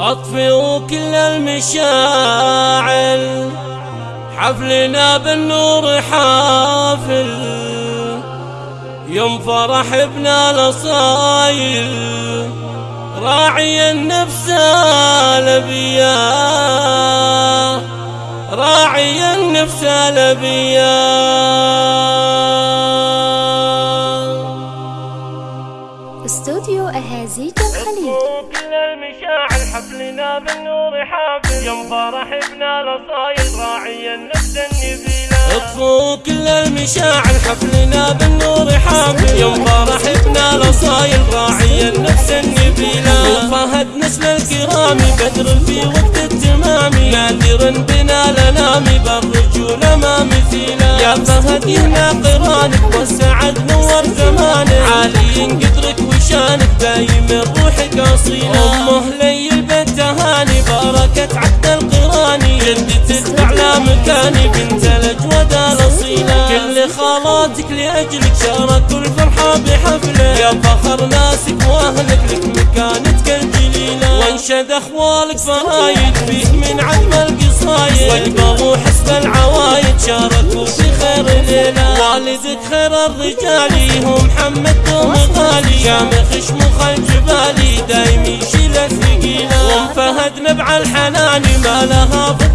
أطفئوا كل المشاعل حفلنا بالنور حافل. يوم فرح ابن الأصايل راعي النفس لبيا. راعي النفس لبيا. المشاعر حفلنا بالنور حافل. يوم فرح ابن الأصايل راعي النفس النبيلة اطفوا كل المشاعر حفلنا بالنور حافل. يوم فرح ابن الأصايل راعي النفس النبيلة نسل الكرام بدر في وقت التمام نادر بنا لنامي بالرجولة ما مثيله يا فهد يهنا قرانك والسعد نور زمانك عالي قدرك وشانك دايم روحك اصيله امه لي البيت تهاني بركة عبد القراني. جدتك اعلى مكاني بنت الأجود الأصيلة. كل خالاتك لأجلك شاركوا الفرحة بحفله. يا فخر ناسك وأهلك لك الجليله وانشد أخوالك فرايد فيه من عدم القصايد. واقبلوا حسب العوايد. شاركوا في خير ليله والدك خير الرجال. هو محمد دوم غالي شامخ شموخ الجبالي دايم يشيل الثقيلة. وام فهد نبع الحنان. ما لها في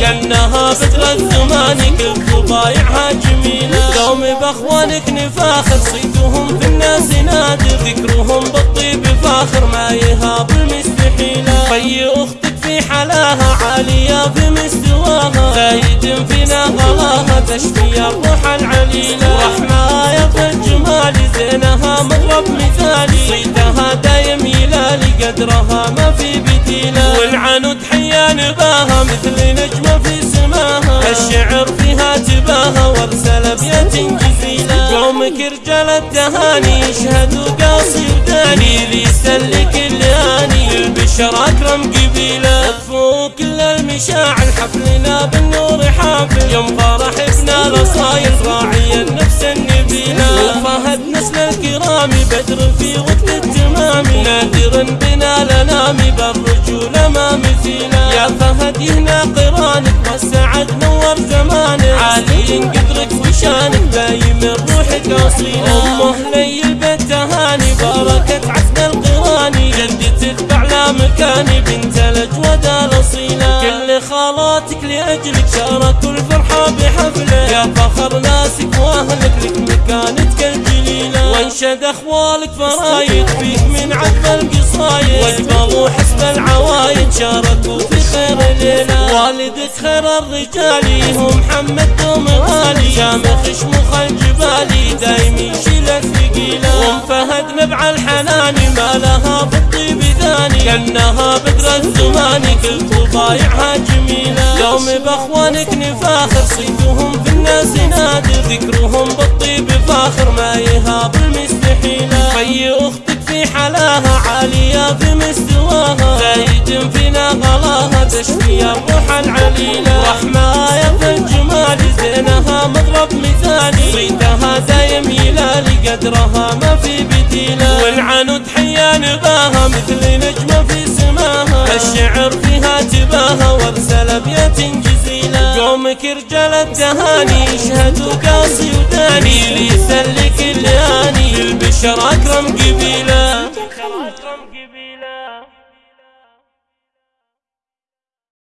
كانها بدر الزمان كل طبايعها جميله دوم بأخوانك نفاخر صيتهم في الناس نادر ذكرهم بالطيب فاخر ما يهاب المستحيله في أختك في حلاها عالية في مستواها زايد فينا غلاها تشفي الروح العليلة. رحمة في الجمال زينها مضرب مثالي. صيتها دايم يلالي قدرها ما في بديله والعنود حيا نباها مثل نجمه في سماها. الشعر فيها تباها وارسل ابيات جزيله قومك رجال التهاني يشهدوا قاصي وداني. لي سلك اللياني البشر أكرم قبيله اطفوا كل المشاعر حفلنا بالنور حافل. يوم فرح ابن الأصايل راعي النفس النبيله وفهد نسل الكرام بدر في وقت يهنا قرانك والسعد نور زمانك. عالي قدرك وشانك دايم روحك أصيلة. أمه لي البيت تهاني بركة عسل القراني جدتك باعلى مكاني بنت الأجود الأصيلة. كل خالاتك لأجلك شاركوا الفرحة بحفله. يا فخر ناسك وأهلك لك مكانتك الجليلة. وانشد أخوالك فرايد فيك من عذب القصايد. واقبلوا حسب العوايد شاركوا في خير ليله والدك خير الرجال هو محمد دوم غالي شامخ شموخ الجبالي دايم يشيل الثقيلة. وام فهد نبع الحنان ما لها في الطيب ثاني كأنها بدر الزمان كل طبايعها جميلة. يوم بأخوانك نفاخر صيتهم في الناس نادر. ذكرهم بالطيب فاخر ما يهاب المستحيلة. في أختك في حلاها عالية في مستواها. زايد فينا غلاها تشفي الروح العليله رحمة في الجمال زينها مضرب مثالي صيتها دايم يلالي قدرها ما في بديلة. والعنود حيا نباها. مثل نجمة في سماها. الشعر فيها تباها. وارسل ابيات جزيله قومك رجال التهاني يشهدوا قاصي وداني. ليسلك اللياني البشر أكرم قبيله